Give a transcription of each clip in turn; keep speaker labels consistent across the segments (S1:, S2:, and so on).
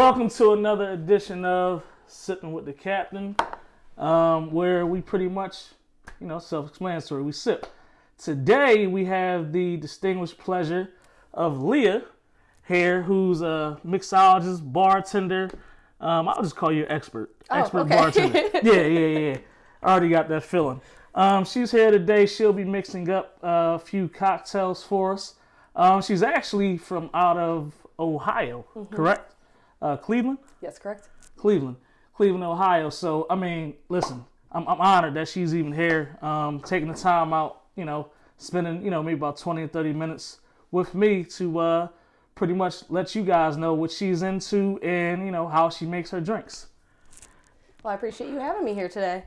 S1: Welcome to another edition of Sipping with the Captain, um, where we pretty much, you know, self-explanatory. We sip. Today we have the distinguished pleasure of Leah here, who's a mixologist, bartender. Um, I'll just call you expert,
S2: Oh,
S1: expert
S2: okay.
S1: bartender. yeah, yeah, yeah. I already got that feeling. Um, she's here today. She'll be mixing up uh, a few cocktails for us. Um, she's actually from out of Ohio,
S2: Mm-hmm.
S1: correct? Uh, Cleveland.
S2: Yes, correct.
S1: Cleveland, Cleveland, Ohio. So I mean, listen, I'm, I'm honored that she's even here, um, taking the time out, you know, spending you know maybe about 20 or 30 minutes with me to uh, pretty much let you guys know what she's into and you know how she makes her drinks.
S2: Well, I appreciate you having me here today.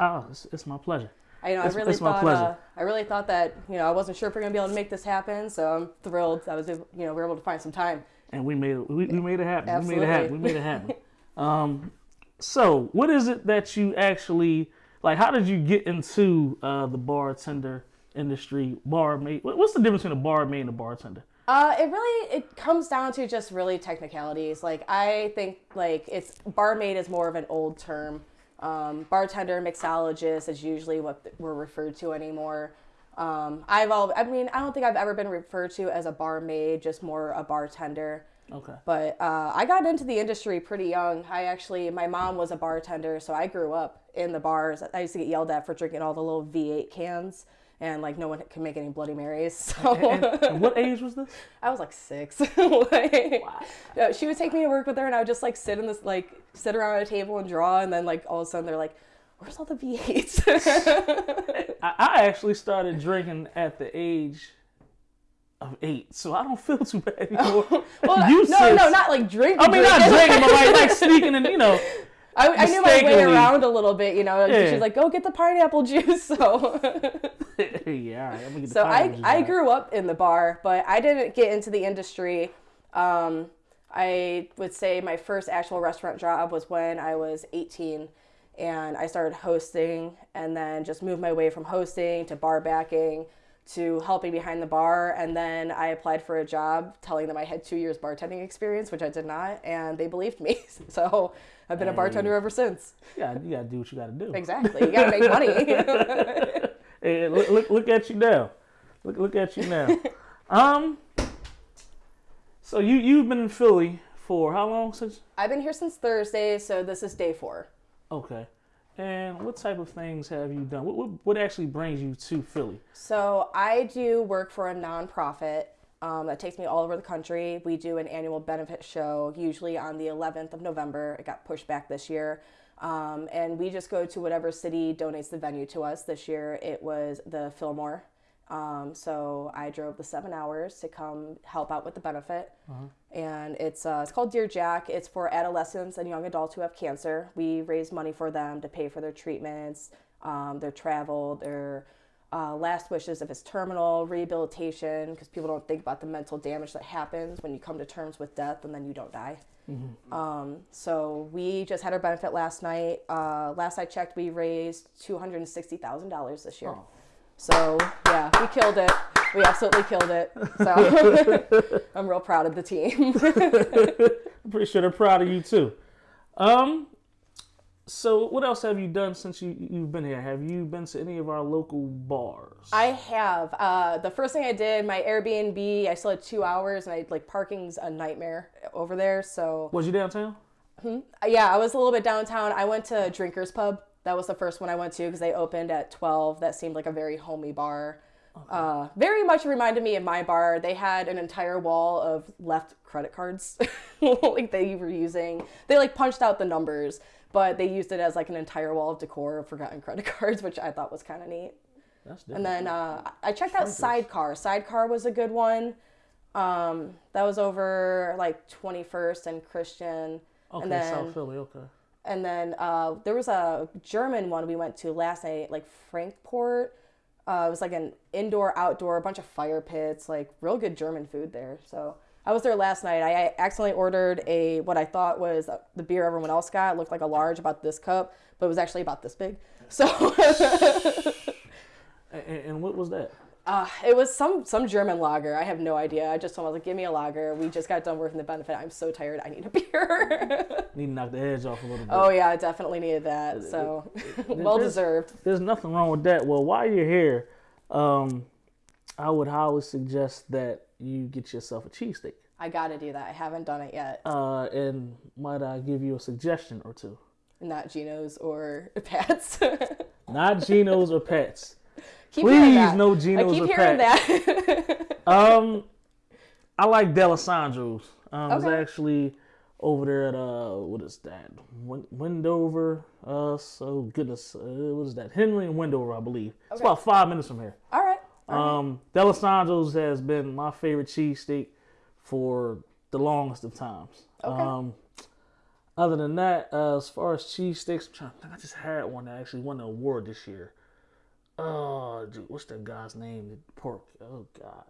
S1: Oh, it's, it's my pleasure.
S2: I know
S1: It's-
S2: I really
S1: it's my
S2: thought
S1: pleasure.
S2: uh, I really thought that you know I wasn't sure if we are gonna be able to make this happen, so I'm thrilled. I was able, you know we are able to find some time.
S1: And we made it. We, we made it happen. We made it happen. We made it happen. um, so what is it that you actually like? How did you get into uh, the bartender industry? Barmaid. What's the difference between a barmaid and a bartender?
S2: Uh, it really it comes down to just really technicalities. Like I think like it's barmaid is more of an old term. Um, bartender, mixologist is usually what we're referred to anymore. Um, I've all I mean I don't think I've ever been referred to as a barmaid, just more a bartender.
S1: Okay.
S2: But uh, I got into the industry pretty young. I actually, my mom was a bartender, so I grew up in the bars. I used to get yelled at for drinking all the little V8 cans, and like no one can make any Bloody Marys. So
S1: And, and what age was this?
S2: I was like six. like, uh, She would take me to work with her, and I would just like sit in this, like sit around a table and draw, and then like all of a sudden they're like, "Where's all the V8s?"
S1: I, I actually started drinking at the age of eight, so I don't feel too bad anymore.
S2: well,
S1: You
S2: no,
S1: sis.
S2: no, not like drinking.
S1: I mean, not
S2: drinking.
S1: drinking, but like, like sneaking and you know.
S2: I, I knew my way around a little bit, you know.
S1: Yeah.
S2: She's like, "Go get the pineapple juice." So,
S1: yeah, all right. I'm gonna get the
S2: so I I grew up in the bar, but I didn't get into the industry. Um, I would say my first actual restaurant job was when I was 18, and I started hosting, and then just moved my way from hosting to bar backing to helping behind the bar, and then I applied for a job, telling them I had two years bartending experience, which I did not, and they believed me. So I've been a bartender ever since.
S1: You gotta, you gotta do what you gotta do.
S2: Exactly. You gotta make money.
S1: Hey, look, look, look at you now. Look, look at you now. um. So you you've been in Philly for how long since?
S2: I've been here since Thursday, so this is day four.
S1: Okay. And what type of things have you done? What what, what actually brings you to Philly?
S2: So I do work for a nonprofit um, that takes me all over the country. We do an annual benefit show, usually on the 11th of November. It got pushed back this year. Um, and we just go to whatever city donates the venue to us. This year it was the Fillmore. Um, so I drove the seven hours to come help out with the benefit. And it's, uh, it's called Dear Jack. It's for adolescents and young adults who have cancer. We raise money for them to pay for their treatments, um, their travel, their uh, last wishes if it's terminal, rehabilitation, because people don't think about the mental damage that happens when you come to terms with death and then you don't die. Um, so we just had our benefit last night. Uh, last I checked, we raised two hundred and sixty thousand dollars this year.
S1: Oh.
S2: So yeah, we killed it. We absolutely killed it. So I'm real proud of the team.
S1: I'm pretty sure they're proud of you too. Um. So what else have you done since you you've been here? Have you been to any of our local bars?
S2: I have. Uh, the first thing I did, my Airbnb, I still had two hours, and I like parking's a nightmare over there. So
S1: Was you downtown?
S2: Uh, yeah, I was a little bit downtown. I went to Drinkers Pub. That was the first one I went to because they opened at 12. That seemed like a very homey bar. Uh, very much reminded me of my bar. They had an entire wall of left credit cards, like they were using. They like punched out the numbers, but they used it as like an entire wall of decor of forgotten credit cards, which I thought was kind of neat.
S1: That's
S2: And then uh, I checked out Sidecar. Sidecar was a good one. Um, that was over like 21st and Christian.
S1: okay,
S2: and then
S1: South Philly. Okay.
S2: And then uh, there was a German one we went to last night, like Frankford. Uh, it was like an indoor, outdoor, a bunch of fire pits, like real good German food there. So I was there last night. I accidentally ordered a what I thought was the beer everyone else got. It looked like a large, about this cup, but it was actually about this big. So
S1: And, and what was that?
S2: Uh, it was some some German lager. I have no idea. I just told him I was like, "Give me a lager." We just got done working the benefit. I'm so tired. I need a beer.
S1: Need to knock the edge off a little bit.
S2: oh yeah, I definitely needed that. So well
S1: there's-
S2: deserved.
S1: There's nothing wrong with that. Well, while you're here, um, I would highly suggest that you get yourself a cheesesteak.
S2: I got to do that. I haven't done it yet.
S1: Uh, and might I give you a suggestion or two?
S2: Not Geno's or Pat's.
S1: Not Geno's or Pat's.
S2: Keep hearing
S1: Please, no
S2: I keep hearing that.
S1: Um, I like Dalessandro's. Um, it's actually over there at uh, what is that? Win- Wendover. Uh, so goodness, uh, what is that? Henry and Wendover, I believe. It's about five minutes from here.
S2: All right.
S1: Um, Dalessandro's has been my favorite cheesesteak for the longest of times.
S2: Okay.
S1: Um, other than that, uh, as far as cheesesteaks, I'm trying to think. I just had one that actually won an award this year. Oh, dude, what's that guy's name? The pork. Oh God,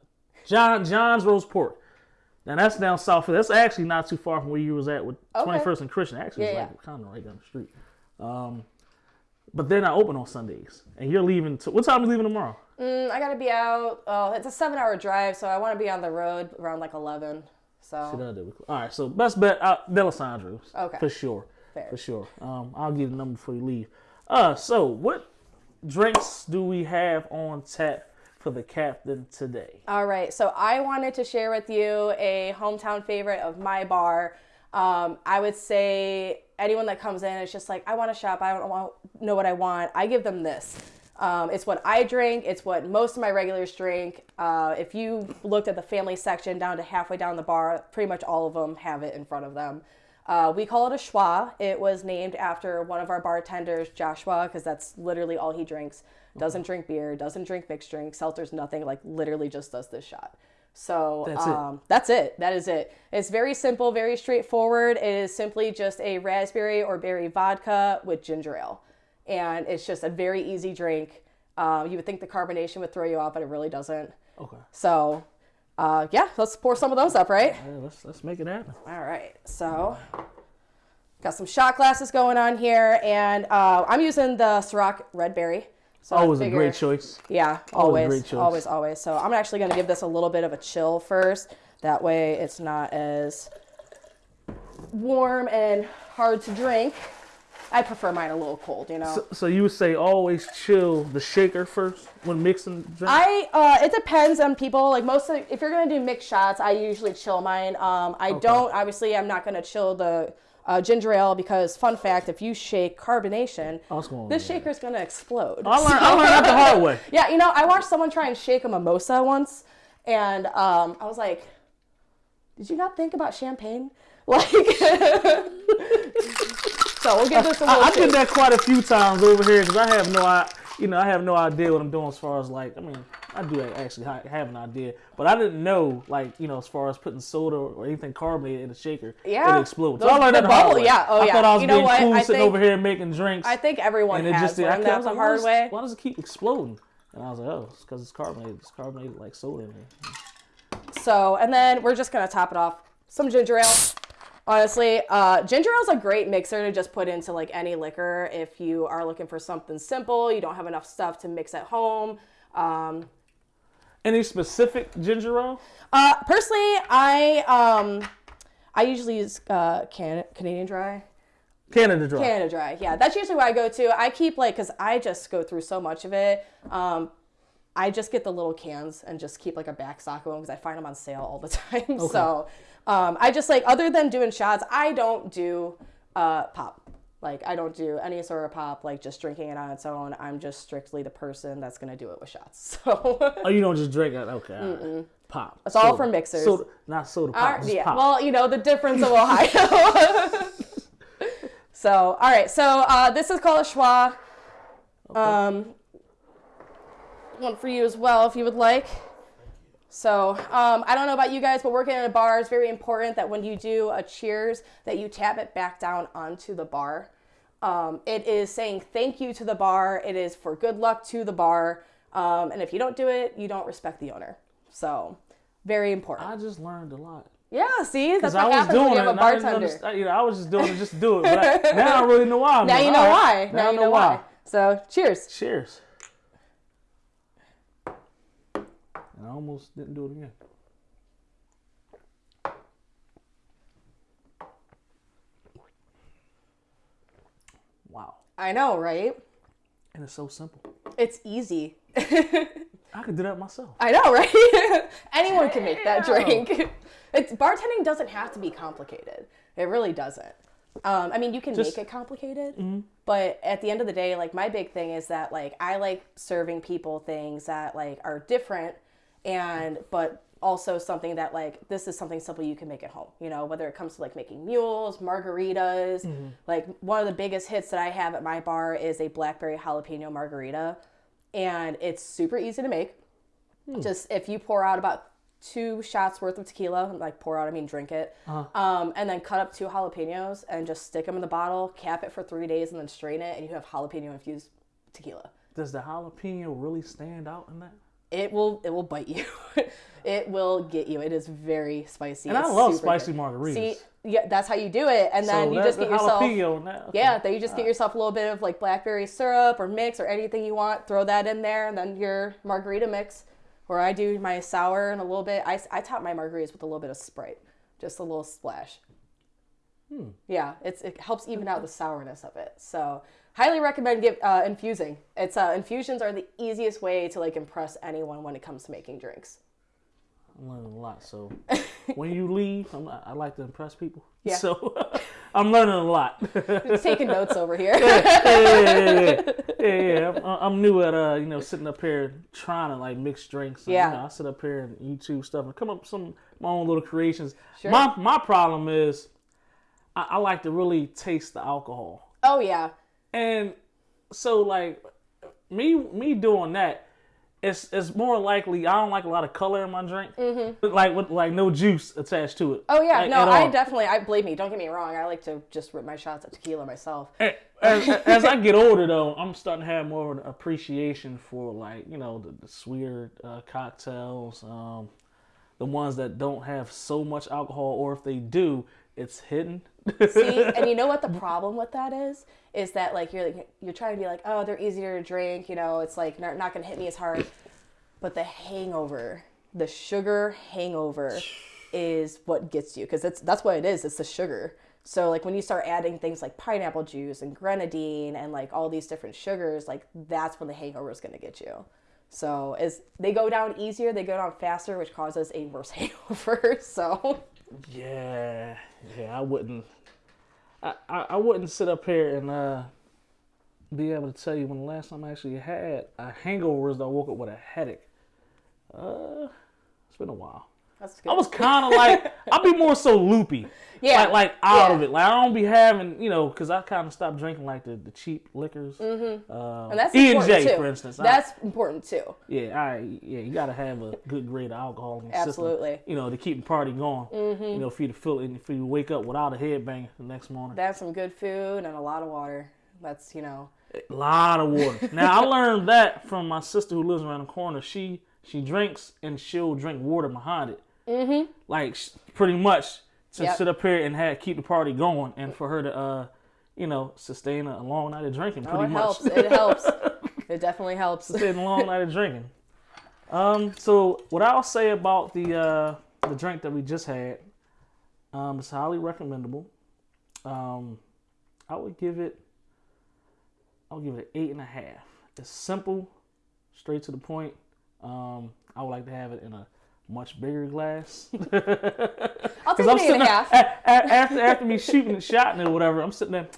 S1: John John's roast pork. Now that's down south. That's actually not too far from where you was at with
S2: Okay.
S1: 21st and Christian. Actually, it's
S2: Yeah,
S1: like kind of right down the street. Um, but they're not open on Sundays, and you're leaving. To, what time are you leaving tomorrow?
S2: Mm, I gotta be out. Oh, it's a seven-hour drive, so I want to be on the road around like eleven. So
S1: Should I do? All right, so best bet out Dalessandro's.
S2: Okay.
S1: For sure.
S2: Fair.
S1: For sure. Um, I'll give you the number before you leave. Uh, so what drinks do we have on tap for the captain today?
S2: All right, so I wanted to share with you a hometown favorite of my bar. Um, I would say anyone that comes in is just like, I want to shop. I don't want, know what I want. I give them this. Um, it's what I drink. It's what most of my regulars drink. Uh, if you looked at the family section down to halfway down the bar, pretty much all of them have it in front of them. Uh, we call it a schwa. It was named after one of our bartenders, Joshua, because that's literally all he drinks. Doesn't drink beer, doesn't drink mixed drinks, seltzers, nothing. Like literally just does this shot. So
S1: That's it.
S2: um, that's it. That is it. It's very simple, very straightforward. It is simply just a raspberry or berry vodka with ginger ale, and it's just a very easy drink. Um, you would think the carbonation would throw you off, but it really doesn't.
S1: Okay.
S2: So, uh, yeah, let's pour some of those up, right?
S1: Yeah, let's let's make it happen.
S2: All right, so got some shot glasses going on here, and uh, I'm using the Ciroc Red Berry. So
S1: Always a great choice.
S2: Yeah,
S1: Always
S2: always,
S1: choice.
S2: always, always. So I'm actually going to give this a little bit of a chill first. That way, it's not as warm and hard to drink. I prefer mine a little cold, you know.
S1: So, so you would say always chill the shaker first when mixing drinks?
S2: I uh, it depends on people. Like most of, if you're gonna do mixed shots, I usually chill mine. Um, I don't obviously I'm not gonna chill the uh, ginger ale because fun fact, if you shake carbonation,
S1: going
S2: this
S1: shaker
S2: is gonna explode.
S1: I learned, I learned that the hard way.
S2: Yeah, you know, I watched someone try and shake a mimosa once, and um, I was like, "Did you not think about champagne?" Like, so we'll give this a little.
S1: I, I did that quite a few times over here because I have no, I, you know, I have no idea what I'm doing as far as like, I mean, I do actually have an idea, but I didn't know like, you know, as far as putting soda or anything carbonated in a shaker,
S2: Yeah.
S1: it explodes. So I learned
S2: the
S1: that
S2: bubble- yeah, oh,
S1: I
S2: yeah.
S1: thought I was
S2: You know
S1: being
S2: what?
S1: cool
S2: I
S1: sitting
S2: think-
S1: over here making drinks,
S2: I think everyone
S1: and it
S2: has
S1: just I
S2: learned
S1: I
S2: that
S1: was
S2: the
S1: like, why
S2: hard
S1: does-
S2: way.
S1: Why does it keep exploding? And I was like, oh, it's because it's carbonated. It's carbonated like soda in there.
S2: So, and then we're just gonna top it off some ginger ale. Honestly, uh, ginger ale is a great mixer to just put into like any liquor if you are looking for something simple. You don't have enough stuff to mix at home. Um,
S1: Any specific ginger ale?
S2: uh, personally, I um, I usually use uh, can- Canadian Dry.
S1: Canada Dry.
S2: Canada Dry, yeah, that's usually what I go to. I keep like, cause I just go through so much of it. Um, I just get the little cans and just keep like a back stock of them because I find them on sale all the time. So um, I just like, other than doing shots, I don't do uh, pop. Like I don't do any sort of pop, like just drinking it on its own. I'm just strictly the person that's gonna do it with shots. So
S1: Oh, you don't just drink it? Okay. right. Pop.
S2: It's all for mixers.
S1: Soda, not soda pop.
S2: Right, yeah.
S1: pop.
S2: Well, you know the difference of Ohio. so, all right. So uh, this is called a schwa. Um, one for you as well, if you would like. So um, I don't know about you guys, but working in a bar is very important that when you do a cheers, that you tap it back down onto the bar. Um, it is saying thank you to the bar. It is for good luck to the bar. Um, and if you don't do it, you don't respect the owner. So very important.
S1: I just learned a lot.
S2: Yeah, see, that's
S1: Because I
S2: what
S1: was
S2: happens when
S1: doing
S2: you
S1: it,
S2: have a
S1: and I
S2: bartender.
S1: You know, I was just doing it just to do it. But I, now I really know why. I'm
S2: Now
S1: doing
S2: you know why.
S1: right.
S2: Now, you know why. So, cheers.
S1: Cheers. And I almost didn't do it again. Wow.
S2: I know, right?
S1: And it's so simple.
S2: It's easy.
S1: I could do that myself.
S2: I know, right? Anyone can make that drink. It's bartending doesn't have to be complicated. It really doesn't. Um, I mean, you can
S1: Just-
S2: make it complicated, but at the end of the day, like my big thing is that like I like serving people things that like are different, and but also something that like this is something simple you can make at home. You know, whether it comes to like making mules, margaritas. Mm-hmm. Like one of the biggest hits that I have at my bar is a blackberry jalapeno margarita, and it's super easy to make. Hmm. Just if you pour out about two shots worth of tequila, like pour out, I mean drink it, uh-huh. um, and then cut up two jalapenos and just stick them in the bottle, cap it for three days, and then strain it, and you have jalapeno infused tequila.
S1: Does the jalapeno really stand out in that?
S2: It will it will bite you. it will get you. It is very spicy.
S1: And I
S2: It's
S1: love spicy
S2: good.
S1: margaritas.
S2: See, yeah, that's how you do it, and then
S1: so
S2: you just get yourself.
S1: jalapeno in that. okay.
S2: Yeah, then you just get yourself a little bit of like blackberry syrup or mix or anything you want. Throw that in there, and then your margarita mix. Or I do my sour and a little bit. I, I top my margaritas with a little bit of Sprite, just a little splash. Hmm. Yeah, it's it helps even out the sourness of it. So highly recommend give uh, infusing. It's uh, infusions are the easiest way to like impress anyone when it comes to making drinks.
S1: I'm learning a lot. So when you leave, I'm, I like to impress people.
S2: Yeah.
S1: So I'm learning a lot.
S2: Just taking notes over here.
S1: yeah, yeah, yeah, yeah, yeah. I'm, I'm new at uh, you know, sitting up here trying to like mix drinks. And,
S2: Yeah.
S1: You know, I sit up here and YouTube stuff and come up with some my own little creations.
S2: Sure.
S1: My my problem is I, I like to really taste the alcohol,
S2: oh yeah,
S1: and so like me me doing that. It's, it's more likely I don't like a lot of color in my drink, like with like no juice attached to it.
S2: Mm-hmm. oh yeah.
S1: like,
S2: no, I definitely. I believe me. Don't get me wrong. I like to just rip my shots at tequila myself.
S1: as, as I get older, though, I'm starting to have more of an appreciation for like you know the, the sweeter uh, cocktails, um, the ones that don't have so much alcohol, or if they do, it's hidden.
S2: See, and you know what the problem with that is? Is that like you're like, you're trying to be like, oh, they're easier to drink. You know, it's like not, not gonna hit me as hard. But the hangover, the sugar hangover, is what gets you because that's that's what it is. It's the sugar. So like when you start adding things like pineapple juice and grenadine and like all these different sugars, like that's when the hangover is gonna get you. So as they go down easier, they go down faster, which causes a worse hangover. So
S1: yeah, yeah, I wouldn't. I, I, wouldn't sit up here and uh, be able to tell you when the last time I actually had a hangover is that I woke up with a headache. Uh, it's been a while. I was kind of like I'd be more so loopy,
S2: Yeah.
S1: like like out
S2: Yeah.
S1: of it. Like I don't be having you know because I kind of stopped drinking like the, the cheap liquors. Mm-hmm. Uh,
S2: And that's
S1: E and
S2: important
S1: J,
S2: too.
S1: for instance. I-
S2: That's important too.
S1: yeah, I yeah, you gotta have a good grade of alcohol in your
S2: Absolutely.
S1: system. You know to keep the party going.
S2: Mm-hmm.
S1: You know for you to feel it, and for you to wake up without a headbang the next morning.
S2: That's some good food and a lot of water. That's you know.
S1: A lot of water. now I learned that from my sister who lives around the corner. She she drinks and she'll drink water behind it. Mm-hmm. Like pretty much to
S2: Yep.
S1: sit up here and have keep the party going, and for her to uh, you know, sustain a long night of drinking. Pretty
S2: Oh, it
S1: much.
S2: helps. It helps. It definitely helps.
S1: Sustain a long night of drinking. Um. So what I'll say about the uh the drink that we just had, um, it's highly recommendable. Um, I would give it. I'll give it an eight and a half. It's simple, straight to the point. Um, I would like to have it in a much bigger glass.
S2: I'll take
S1: I'm sitting
S2: and a
S1: there,
S2: half.
S1: a- a- after after me shooting the shot and or whatever. I'm sitting there.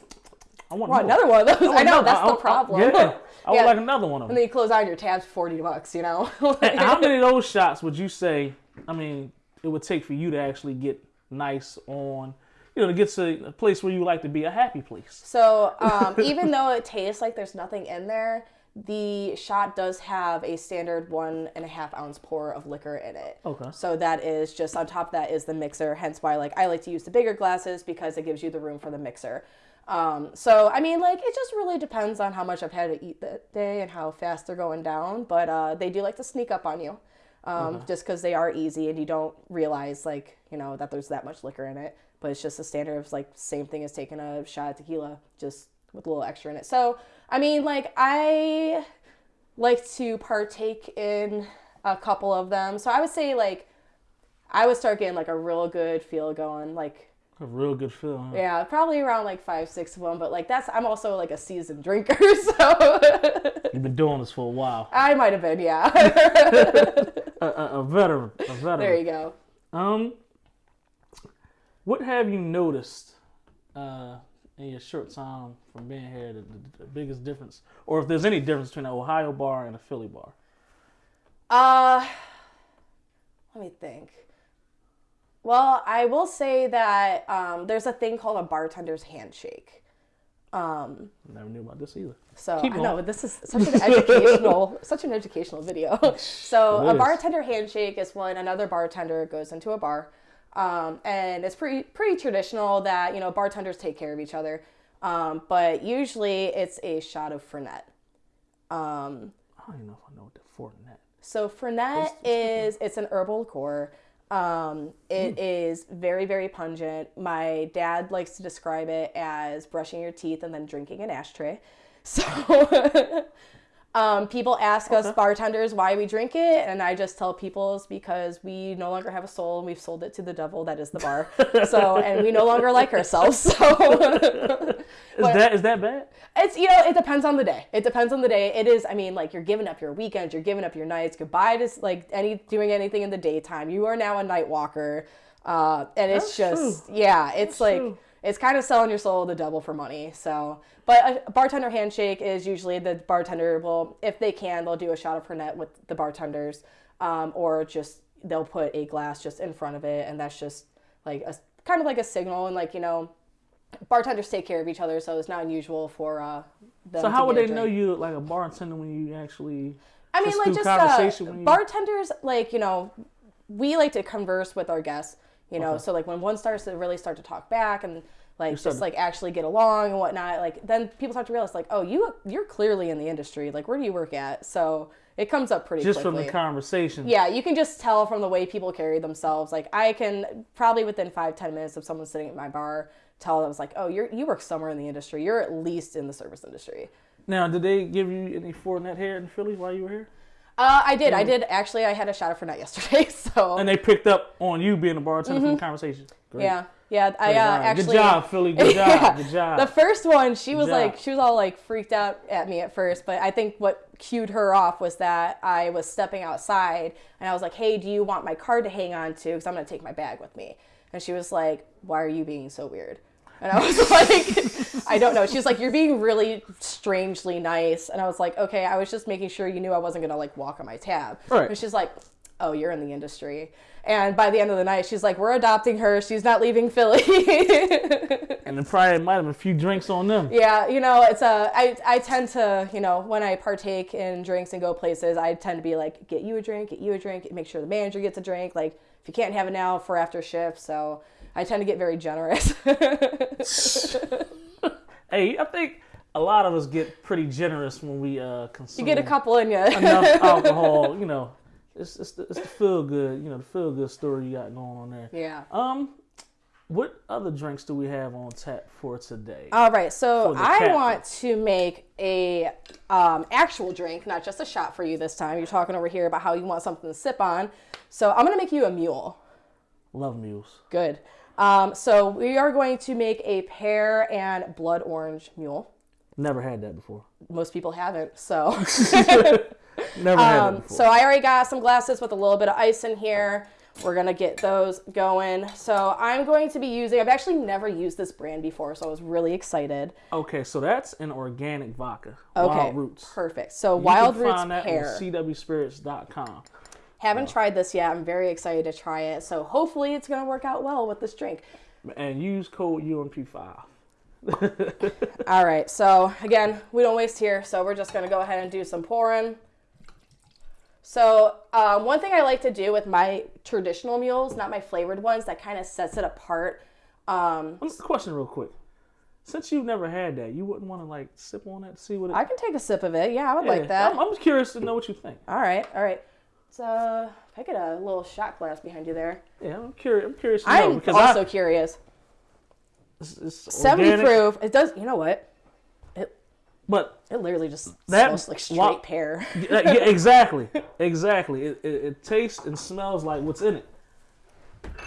S1: I want
S2: Want another one of those? I know
S1: want
S2: that's
S1: another-
S2: the problem.
S1: yeah, I would
S2: Yeah.
S1: like another one of them.
S2: And
S1: them.
S2: then you close out your tabs, forty bucks. You know.
S1: How many of those shots would you say? I mean, it would take for you to actually get nice on, you know, to get to a place where you like to be, a happy place.
S2: So um, even though it tastes like there's nothing in there, the shot does have a standard one and a half ounce pour of liquor in it.
S1: Okay.
S2: So that is just on top of that is the mixer. Hence why like I like to use the bigger glasses because it gives you the room for the mixer. Um, so I mean like it just really depends on how much I've had to eat that day and how fast they're going down. But uh, they do like to sneak up on you. Um, just because they are easy and you don't realize like you know that there's that much liquor in it but it's just a standard of like same thing as taking a shot of tequila just with a little extra in it so i mean like i like to partake in a couple of them. So I would say like I would start getting like a real good feel going. Like
S1: A real good feel. Huh?
S2: yeah, probably around like five, six of them. But like that's I'm also like a seasoned drinker, so
S1: You've been doing this for a while.
S2: I might have been. Yeah.
S1: A, a, a veteran. A veteran.
S2: there you go.
S1: Um, what have you noticed uh, in your short time from being here? The, the, the biggest difference, or if there's any difference between an Ohio bar and a Philly bar?
S2: Uh, let me think. Well, I will say that um, there's a thing called a bartender's handshake. Um,
S1: Never knew about this either.
S2: so
S1: Keep
S2: I know this is such an educational, such an educational video. So
S1: It
S2: a
S1: is.
S2: bartender handshake is when another bartender goes into a bar, um, and it's pretty pretty traditional that you know bartenders take care of each other, um, but usually it's a shot of Fernet. Um,
S1: I don't even know if I know what the Fortinet.
S2: so Fernet is it's an herbal liqueur. Um, it is very very pungent. My dad likes to describe it as brushing your teeth and then drinking an ashtray. So um, people ask us bartenders why we drink it, and I just tell people it's because we no longer have a soul and we've sold it to the devil that is the bar. so and we no longer like ourselves. So
S1: Is that is that bad?
S2: it's you know it depends on the day. It depends on the day. It is. I mean, like you're giving up your weekends, you're giving up your nights. Goodbye to like any doing anything in the daytime. You are now a night walker, uh, and it's
S1: That's
S2: just yeah. It's like
S1: true.
S2: It's kind of selling your soul to the devil for money. So, but a bartender handshake is usually the bartender will, if they can, they'll do a shot of Fernet with the bartenders, um, or just they'll put a glass just in front of it, and that's just like a kind of like a signal, and like you know. Bartenders take care of each other, so it's not unusual for uh, them.
S1: So how would they know you like a bartender when you actually?
S2: I mean, like just
S1: conversation
S2: uh, bartenders, like you know, we like to converse with our guests. You know,
S1: Okay.
S2: so like when one starts to really start to talk back and like just like actually get along and whatnot, like then people start to realize like, oh, you you're clearly in the industry. Like, where do you work at? So it comes up pretty
S1: Just from the conversation.
S2: yeah, you can just tell from the way people carry themselves. Like I can probably within five ten minutes of someone sitting at my bar tell them it's like, oh, you're you work somewhere in the industry. You're at least in the service industry.
S1: Now, did they give you any Fortinet here in Philly while you were here?
S2: Uh, I did. I did actually. I had a shot of Fernet yesterday. So
S1: And they picked up on you being a bartender from the conversation. Great.
S2: Mm-hmm. Yeah, yeah. I uh, actually.
S1: Good job, Philly. Good job.
S2: Yeah.
S1: Good job.
S2: The first one, she was
S1: job.
S2: like, she was all like freaked out at me at first, but I think what cued her off was that I was stepping outside and I was like, "Hey, do you want my card to hang on to? Because I'm gonna take my bag with me." And she was like, "Why are you being so weird?" And I was like, "I don't know." She's like, "You're being really strangely nice," and I was like, "Okay, I was just making sure you knew I wasn't gonna like walk on my tab."
S1: Right.
S2: And she's like, "Oh, you're in the industry." And by the end of the night, she's like, "We're adopting her. She's not leaving Philly."
S1: and then probably might have a few drinks on them.
S2: Yeah, you know, it's a. I I tend to, you know, when I partake in drinks and go places, I tend to be like, get you a drink, get you a drink, make sure the manager gets a drink. Like, if you can't have it now, for after shift. So I tend to get very generous.
S1: Hey, I think a lot of us get pretty generous when we uh, consume
S2: you get a couple in you.
S1: enough alcohol. You know, it's it's the, it's the feel good. You know, the feel good story you got going on there.
S2: yeah.
S1: Um, what other drinks do we have on tap for today?
S2: All right, so I
S1: captain.
S2: want to make a um, actual drink, not just a shot for you this time. You're talking over here about how you want something to sip on, so I'm gonna make you a mule.
S1: Love mules.
S2: Good. Um, so we are going to make a pear and blood orange mule.
S1: Never had that before.
S2: Most people haven't, so.
S1: Never had that
S2: Um,
S1: before.
S2: so I already got some glasses with a little bit of ice in here. We're gonna get those going. So I'm going to be using. I've actually never used this brand before, so I was really excited.
S1: okay, so that's an organic vodka.
S2: Okay,
S1: Wild Roots.
S2: perfect. So
S1: You
S2: Wild
S1: can
S2: Roots
S1: find that
S2: pear.
S1: on CWSpirits.com.
S2: Haven't tried this yet. I'm very excited to try it. So hopefully it's gonna work out well with this drink.
S1: And use code UMP5.
S2: All right. So again, we don't waste here. So we're just gonna go ahead and do some pouring. So um, one thing I like to do with my traditional mules, not my flavored ones, that kind of sets it apart. Um,
S1: Um, Question real quick. Since you've never had that, you wouldn't want to like sip on that to see what it
S2: I can take a sip of it. Yeah, I would
S1: Yeah,
S2: like that.
S1: I'm, I'm curious to know what you think.
S2: All right, all right. So if I get a little shot glass behind you there.
S1: Yeah, I'm curious. I'm curious
S2: I'm
S1: because
S2: also
S1: I,
S2: curious.
S1: it's, it's
S2: 70
S1: organic.
S2: proof. It does. You know what? It
S1: but
S2: It literally just
S1: That
S2: smells like straight
S1: wa-
S2: pear.
S1: yeah, exactly, exactly. It, it, it tastes and smells like what's in it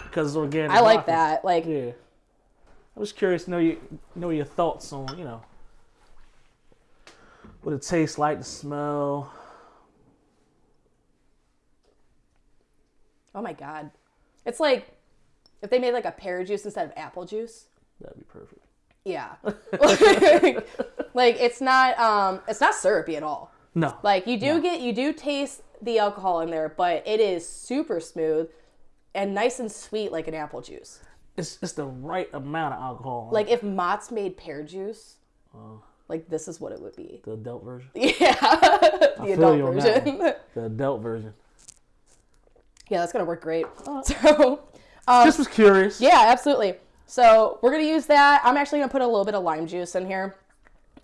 S1: because it's organic.
S2: I like
S1: vodka.
S2: that. Like,
S1: Yeah, I was curious to know you know your thoughts on you know what it tastes like, the smell.
S2: Oh my god, it's like if they made like a pear juice instead of apple juice.
S1: That'd be perfect.
S2: Yeah, like it's not um it's not syrupy at all.
S1: No,
S2: Like you do get you do taste the alcohol in there, but it is super smooth and nice and sweet like an apple juice.
S1: it's it's the right amount of alcohol.
S2: Like if Mott's made pear juice, like this is what it would be.
S1: the adult version.
S2: Yeah, the adult
S1: you on that
S2: version.
S1: The adult version.
S2: Yeah, that's gonna work great. So, um,
S1: Just was curious.
S2: yeah, absolutely. So we're gonna use that. I'm actually gonna put a little bit of lime juice in here.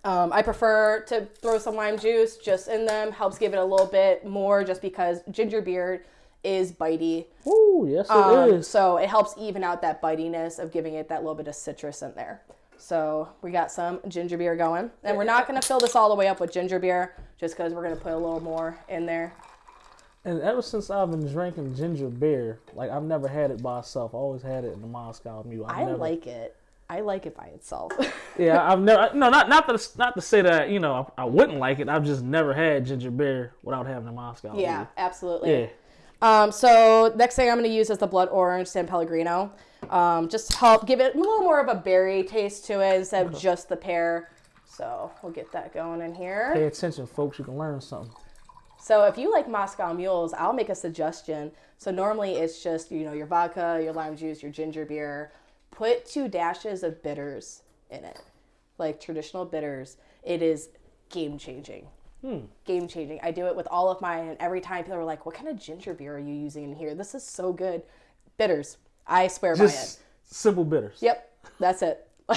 S2: Um, I prefer to throw some lime juice just in them. Helps give it a little bit more, just because ginger beer is bitey.
S1: Ooh, yes it
S2: Um,
S1: is.
S2: so it helps even out that bitiness of giving it that little bit of citrus in there. So we got some ginger beer going, and we're not gonna fill this all the way up with ginger beer, just because we're gonna put a little more in there.
S1: And ever since I've been drinking ginger beer, like I've never had it by itself. I always had it in the Moscow Mule. I've
S2: I
S1: never,
S2: like it. I like it by itself.
S1: Yeah, I've never. No, not not to not to say that you know I, I wouldn't like it. I've just never had ginger beer without having the Moscow.
S2: yeah,
S1: Mule.
S2: absolutely.
S1: Yeah.
S2: Um, so next thing I'm going to use is the blood orange San Pellegrino. Um, just to help give it a little more of a berry taste to it instead of just the pear. So we'll get that going in here.
S1: Pay attention, folks. You can learn something.
S2: So if you like Moscow mules, I'll make a suggestion. So normally it's just, you know, your vodka, your lime juice, your ginger beer. Put two dashes of bitters in it. Like traditional bitters. It is game changing. Game changing. I do it with all of mine and every time people are like, "What kind of ginger beer are you using in here? This is so good." Bitters. I swear by it.
S1: Just simple bitters.
S2: Yep. That's it.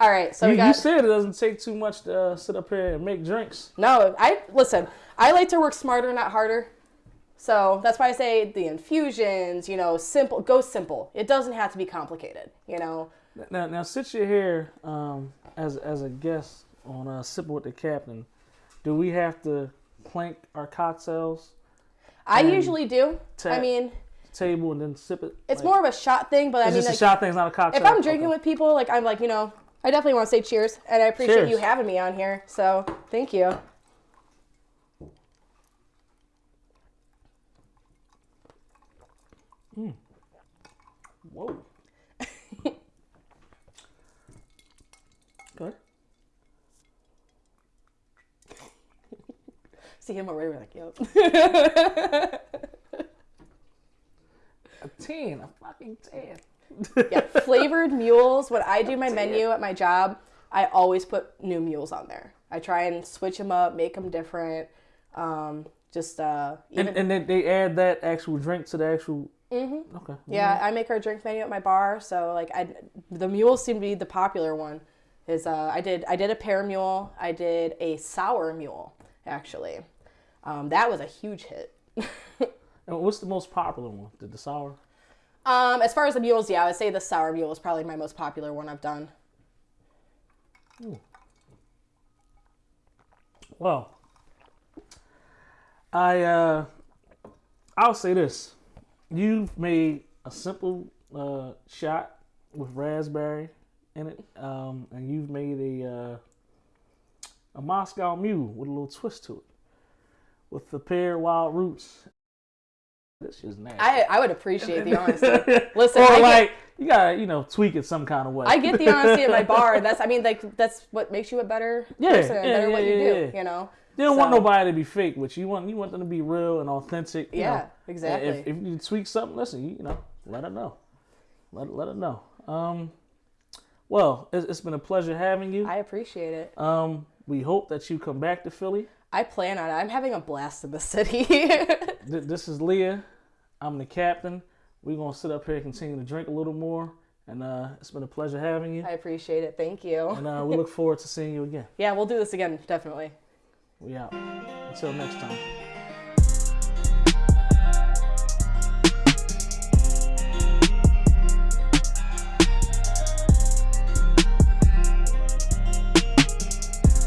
S2: all right. So
S1: You,
S2: got
S1: you said it doesn't take too much to uh, sit up here and make drinks.
S2: No, I listen. I like to work smarter, not harder. So that's why I say the infusions. You know, simple. Go simple. It doesn't have to be complicated. You know.
S1: Now, now, since you're here um, as as a guest on uh, Sipping with the Captain, do we have to clank our cocktails
S2: I usually do. I mean,
S1: table and then sip it?
S2: it's
S1: Like,
S2: more of a shot thing, but I
S1: It's
S2: mean,
S1: just
S2: like,
S1: a shot thing. It's not a cocktail.
S2: if I'm drinking
S1: Okay.
S2: with people, like I'm like, you know, I definitely want to say cheers, and I appreciate
S1: Cheers.
S2: you having me on here. So thank you.
S1: Whoa. Good.
S2: See him already. We're like, yep.
S1: A ten. A fucking ten.
S2: yeah, flavored mules. When I do my menu at my job, I always put new mules on there. I try and switch them up, make them different. Um, just uh, even
S1: And, and then they add that actual drink to the actual. Mm-hmm. Okay.
S2: yeah, I make our drink menu at my bar. So like, I the mules seem to be the popular one. Is uh, I did I did a pear mule. I did a sour mule actually. Um, that was a huge hit.
S1: And what's the most popular one? The, the sour.
S2: Um, as far as the mules, yeah, I would say the sour mule is probably my most popular one I've done.
S1: Well, I uh, I'll say this: you've made a simple uh, shot with raspberry in it, um, and you've made a uh, a Moscow Mule with a little twist to it, with the pear wild roots. This is nasty.
S2: I I would appreciate the honesty. Listen,
S1: or
S2: I get-
S1: like you gotta you know tweak it some kind of way.
S2: I get the honesty at my bar. That's I mean like that's what makes you a better
S1: Yeah,
S2: person,
S1: yeah,
S2: better
S1: yeah,
S2: what you
S1: yeah,
S2: do.
S1: yeah.
S2: You know.
S1: You don't want nobody to be fake with you. Want you want them to be real and authentic. you
S2: Yeah,
S1: know.
S2: exactly.
S1: If, if you tweak something, listen, you, you know, let it know. Let let it know. Um, well, it's, it's been a pleasure having you.
S2: I appreciate it.
S1: Um, we hope that you come back to Philly.
S2: I plan on it. I'm having a blast in the city.
S1: Th- this is Leah. I'm the captain. We're gonna sit up here and continue to drink a little more. And uh, it's been a pleasure having you.
S2: I appreciate it. Thank you.
S1: And uh, we look forward to seeing you again.
S2: Yeah, we'll do this again, definitely.
S1: We out. Until next time.